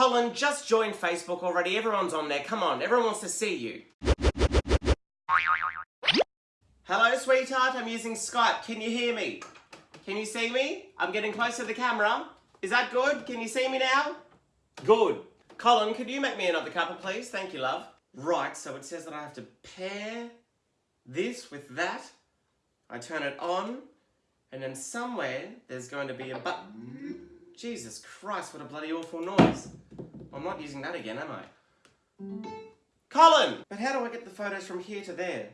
Colin, just join Facebook already. Everyone's on there. Come on, everyone wants to see you. Hello, sweetheart. I'm using Skype. Can you hear me? Can you see me? I'm getting close to the camera. Is that good? Can you see me now? Good. Colin, could you make me another cuppa, please? Thank you, love. Right, so it says that I have to pair this with that. I turn it on, and then somewhere there's going to be a button. Jesus Christ, what a bloody awful noise. I'm not using that again, am I? Colin! But how do I get the photos from here to there?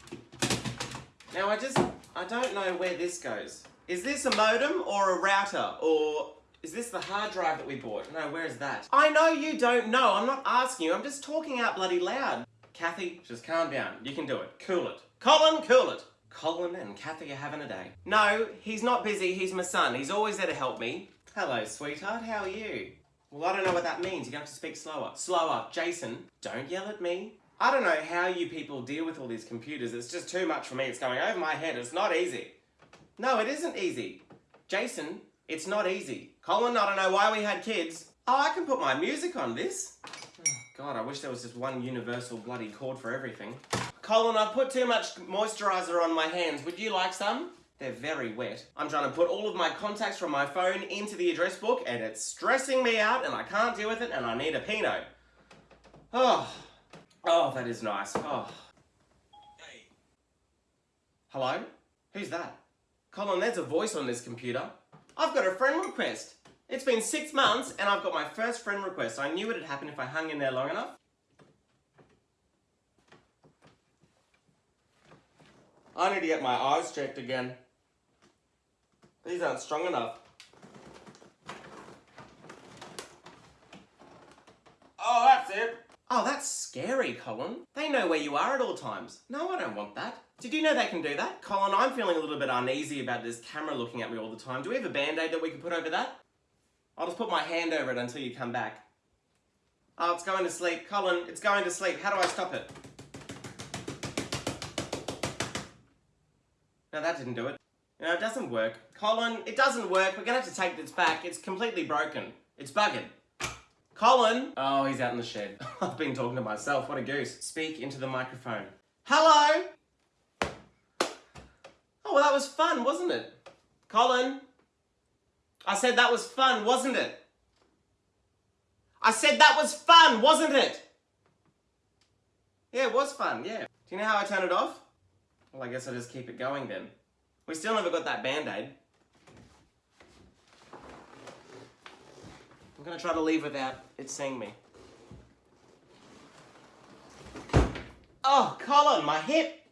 Now I just, I don't know where this goes. Is this a modem or a router? Or is this the hard drive that we bought? No, where is that? I know you don't know. I'm not asking you. I'm just talking out bloody loud. Kathy, just calm down. You can do it. Cool it. Colin, cool it. Colin and Kathy are having a day. No, he's not busy. He's my son. He's always there to help me. Hello, sweetheart. How are you? Well, I don't know what that means. You're going to have to speak slower. Slower. Jason, don't yell at me. I don't know how you people deal with all these computers. It's just too much for me. It's going over my head. It's not easy. No, it isn't easy. Jason, it's not easy. Colin, I don't know why we had kids. Oh, I can put my music on this. God, I wish there was just one universal bloody cord for everything. Colin, I've put too much moisturiser on my hands. Would you like some? They're very wet. I'm trying to put all of my contacts from my phone into the address book and it's stressing me out and I can't deal with it and I need a Pinot. Oh, oh, that is nice. Oh. Hey. Hello? Who's that? Colin, there's a voice on this computer. I've got a friend request. It's been six months and I've got my first friend request. I knew it would happen if I hung in there long enough. I need to get my eyes checked again. These aren't strong enough. Oh, that's it. Oh, that's scary, Colin. They know where you are at all times. No, I don't want that. Did you know they can do that? Colin, I'm feeling a little bit uneasy about this camera looking at me all the time. Do we have a band-aid that we can put over that? I'll just put my hand over it until you come back. Oh, it's going to sleep. Colin, it's going to sleep. How do I stop it? No, that didn't do it. No, it doesn't work. Colin, it doesn't work. We're going to have to take this back. It's completely broken. It's bugging. Colin! Oh, he's out in the shed. I've been talking to myself. What a goose. Speak into the microphone. Hello! Oh, well, that was fun, wasn't it? Colin? I said that was fun, wasn't it? I said that was fun, wasn't it? Yeah, it was fun, yeah. Do you know how I turn it off? Well, I guess I'll just keep it going then. We still never got that band-aid. I'm gonna try to leave without it seeing me. Oh, Colin, my hip!